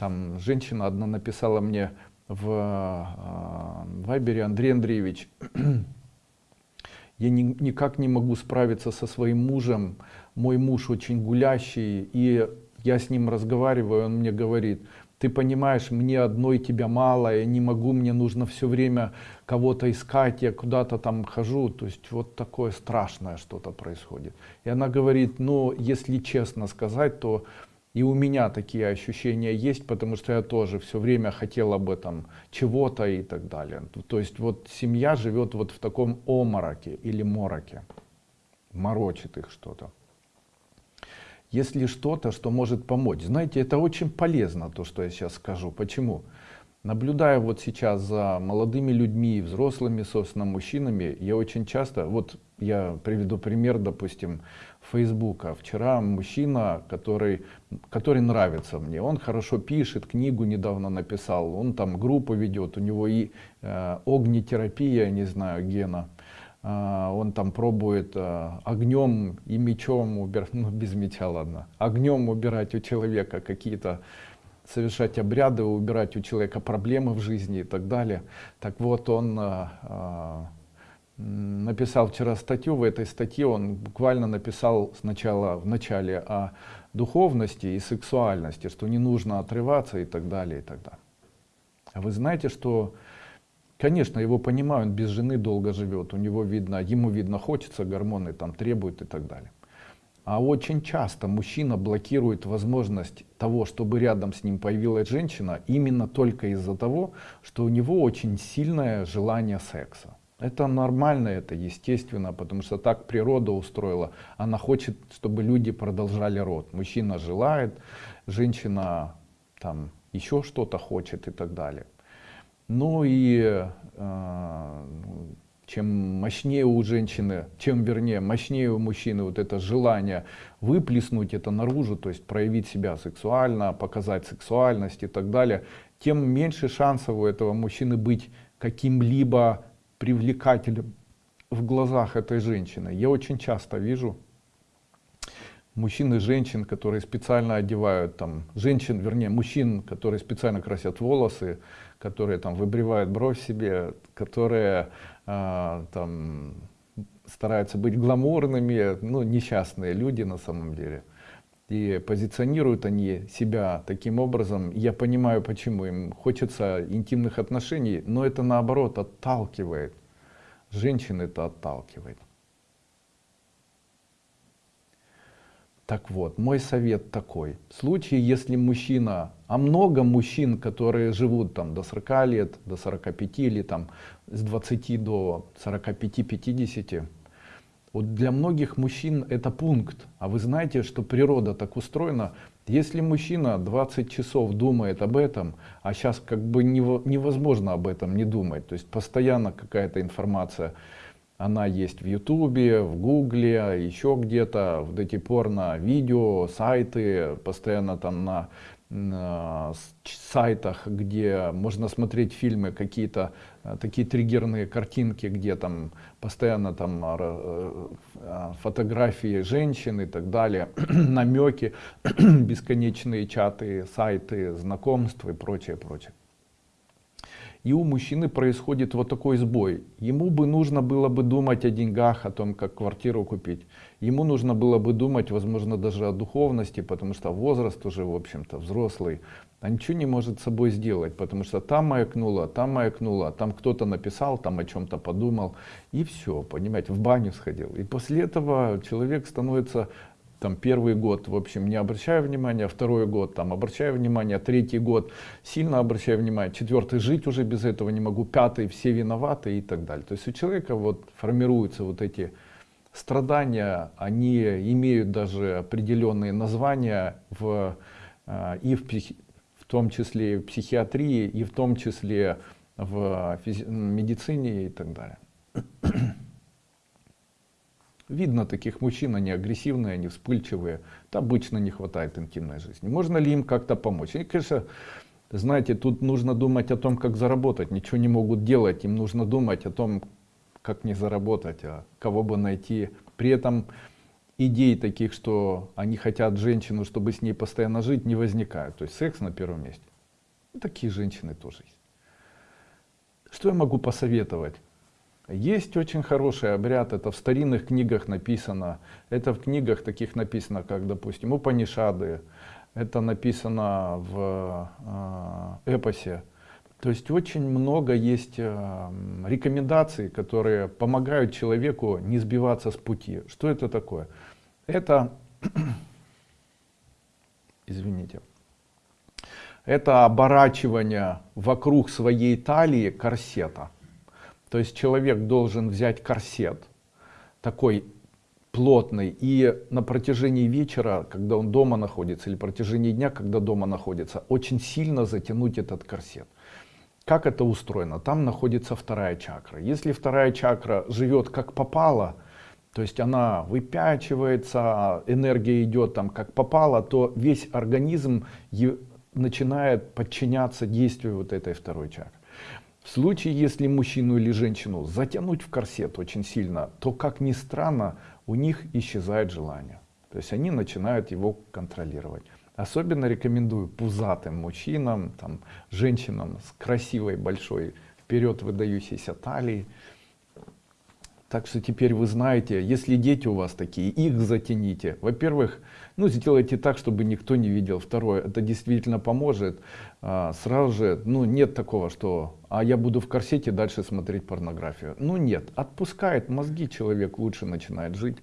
там женщина одна написала мне в э, Вайбере, Андрей Андреевич, я ни, никак не могу справиться со своим мужем, мой муж очень гулящий, и я с ним разговариваю, он мне говорит, ты понимаешь, мне одной тебя мало, я не могу, мне нужно все время кого-то искать, я куда-то там хожу, то есть вот такое страшное что-то происходит. И она говорит, ну, если честно сказать, то и у меня такие ощущения есть, потому что я тоже все время хотел об этом чего-то и так далее. То есть вот семья живет вот в таком омороке или мороке, морочит их что-то если что-то, что может помочь. Знаете, это очень полезно, то, что я сейчас скажу. Почему? Наблюдая вот сейчас за молодыми людьми, взрослыми, собственно, мужчинами, я очень часто, вот я приведу пример, допустим, Фейсбука. Вчера мужчина, который, который нравится мне, он хорошо пишет, книгу недавно написал, он там группу ведет, у него и э, огнетерапия, не знаю, гена, а, он там пробует а, огнем и мечом убирать, ну без меча ладно, огнем убирать у человека какие-то, совершать обряды, убирать у человека проблемы в жизни и так далее. Так вот он а, написал вчера статью, в этой статье он буквально написал сначала в начале о духовности и сексуальности, что не нужно отрываться и так далее и так далее. А вы знаете, что Конечно, его понимаю, он без жены долго живет, у него видно, ему видно, хочется, гормоны там требуют и так далее. А очень часто мужчина блокирует возможность того, чтобы рядом с ним появилась женщина, именно только из-за того, что у него очень сильное желание секса. Это нормально, это естественно, потому что так природа устроила. Она хочет, чтобы люди продолжали род. Мужчина желает, женщина там еще что-то хочет и так далее. Ну и э, чем мощнее у женщины, чем вернее мощнее у мужчины вот это желание выплеснуть это наружу, то есть проявить себя сексуально, показать сексуальность и так далее, тем меньше шансов у этого мужчины быть каким-либо привлекательным в глазах этой женщины. Я очень часто вижу мужчин и женщин, которые специально одевают там, женщин, вернее, мужчин, которые специально красят волосы, которые там выбривают бровь себе, которые э, там стараются быть гламурными, ну, несчастные люди на самом деле. И позиционируют они себя таким образом. Я понимаю, почему им хочется интимных отношений, но это наоборот отталкивает. Женщин это отталкивает. Так вот, мой совет такой. В случае, если мужчина, а много мужчин, которые живут там до 40 лет, до 45 или там с 20 до 45-50, вот для многих мужчин это пункт. А вы знаете, что природа так устроена. Если мужчина 20 часов думает об этом, а сейчас как бы невозможно об этом не думать, то есть постоянно какая-то информация, она есть в Ютубе, в Гугле, еще где-то, вот эти порно-видео, сайты, постоянно там на, на сайтах, где можно смотреть фильмы, какие-то э, такие триггерные картинки, где там постоянно там э, э, фотографии женщин и так далее, намеки, бесконечные чаты, сайты, знакомства и прочее, прочее и у мужчины происходит вот такой сбой. Ему бы нужно было бы думать о деньгах, о том, как квартиру купить. Ему нужно было бы думать, возможно, даже о духовности, потому что возраст уже, в общем-то, взрослый. А ничего не может с собой сделать, потому что там маякнуло, там маякнуло, там кто-то написал, там о чем-то подумал. И все, понимаете, в баню сходил. И после этого человек становится там первый год, в общем, не обращаю внимания, второй год, там, обращаю внимание, третий год, сильно обращаю внимание, четвертый, жить уже без этого не могу, пятый, все виноваты и так далее. То есть у человека вот формируются вот эти страдания, они имеют даже определенные названия в, а, и в, в том числе в психиатрии, и в том числе в медицине и так далее. Видно таких мужчин, они агрессивные, они вспыльчивые. Там обычно не хватает интимной жизни. Можно ли им как-то помочь? И, конечно, знаете, тут нужно думать о том, как заработать. Ничего не могут делать, им нужно думать о том, как не заработать, а кого бы найти. При этом идей таких, что они хотят женщину, чтобы с ней постоянно жить, не возникают. То есть секс на первом месте. Такие женщины тоже есть. Что я могу посоветовать? Есть очень хороший обряд, это в старинных книгах написано, это в книгах таких написано, как, допустим, Упанишады, это написано в э, эпосе. То есть очень много есть э, рекомендаций, которые помогают человеку не сбиваться с пути. Что это такое? Это, извините, это оборачивание вокруг своей талии корсета. То есть человек должен взять корсет, такой плотный, и на протяжении вечера, когда он дома находится, или протяжении дня, когда дома находится, очень сильно затянуть этот корсет. Как это устроено? Там находится вторая чакра. Если вторая чакра живет как попало, то есть она выпячивается, энергия идет там как попало, то весь организм начинает подчиняться действию вот этой второй чакры. В случае, если мужчину или женщину затянуть в корсет очень сильно, то, как ни странно, у них исчезает желание. То есть они начинают его контролировать. Особенно рекомендую пузатым мужчинам, там, женщинам с красивой большой вперед выдающейся талией. Так что теперь вы знаете, если дети у вас такие, их затяните. Во-первых, ну сделайте так, чтобы никто не видел. Второе, это действительно поможет. А, сразу же, ну нет такого, что а я буду в корсете дальше смотреть порнографию. Ну нет, отпускает мозги, человек лучше начинает жить.